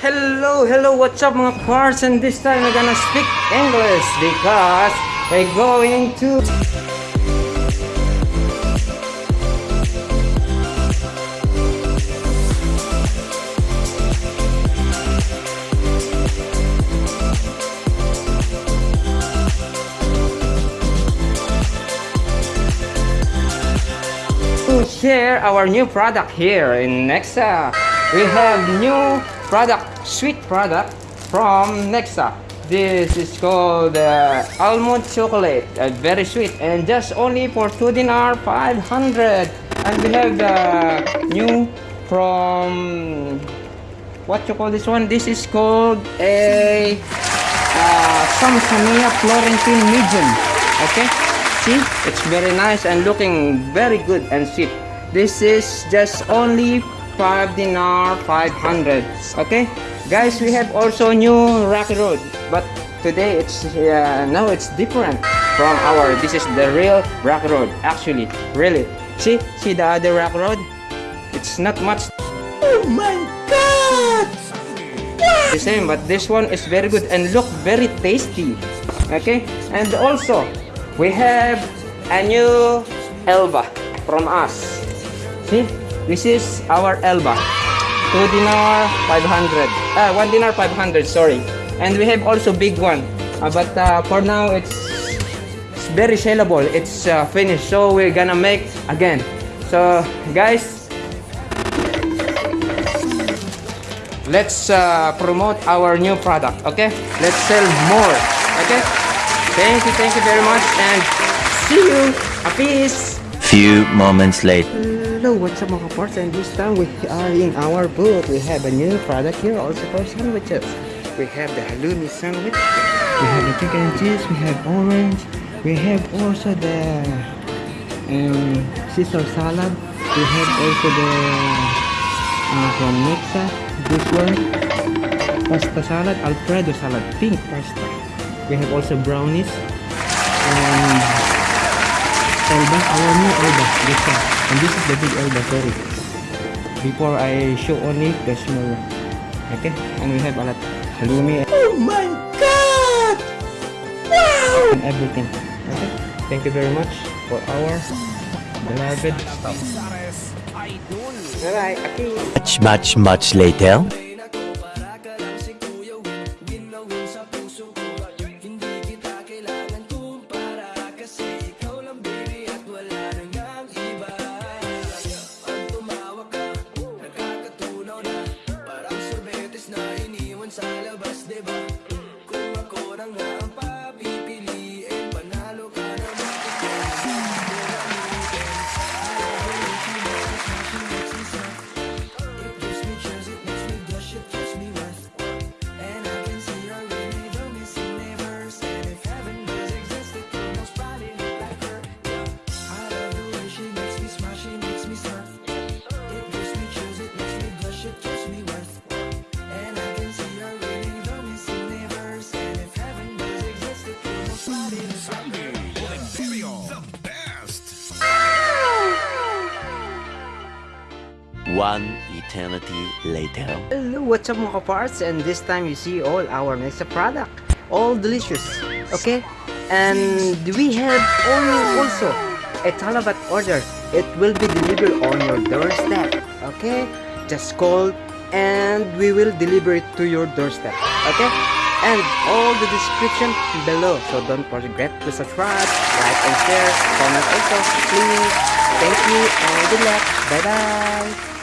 Hello, hello, what's up mga parts? And this time we're gonna speak English because we're going to... to share our new product here in Nexa. We have new product, sweet product from Nexa. This is called uh, almond chocolate, uh, very sweet, and just only for two dinar 500. And we have the new from what you call this one? This is called a uh, Samsania Florentine medium. Okay, see, it's very nice and looking very good and sweet. This is just only 5 dinar 500 okay? Guys we have also new rocky road but today it's uh, now it's different from our this is the real rock road actually really. See see the other rock road it's not much. Oh my god! The same but this one is very good and look very tasty okay? And also we have a new elba from us. See this is our elba. 2 dinar 500 uh, 1 dinar 500 sorry. And we have also big one. Uh, but uh, for now it's, it's very sellable. It's uh, finished. So we're gonna make again. So guys let's promote our new product okay? Let's sell more okay? Thank you thank you very much and see you. Peace Few moments later. Hello, what's up mga parts? And this time we are in our booth. We have a new product here also for sandwiches. We have the halloumi sandwich. We have the chicken and cheese. We have orange. We have also the um, Caesar salad. We have also the uh, from Nexa. This one, pasta salad, Alfredo salad, pink pasta. We have also brownies. And Elba, our new Elba, this one. And this is the big Elba, sorry. Before I show only the small one. Okay? And we have a lot halloumi. Oh my god! Wow! And everything. Okay? Thank you very much for our beloved stuff. Bye-bye. Okay. Much, much, much later. debates. One eternity later. Hello, what's up mga parts? And this time you see all our next product. All delicious. Okay? And we have only also a talabat order. It will be delivered on your doorstep. Okay? Just call and we will deliver it to your doorstep. Okay? And all the description below. So don't forget to subscribe, like and share, comment also. Please. Thank you and good luck. Bye bye.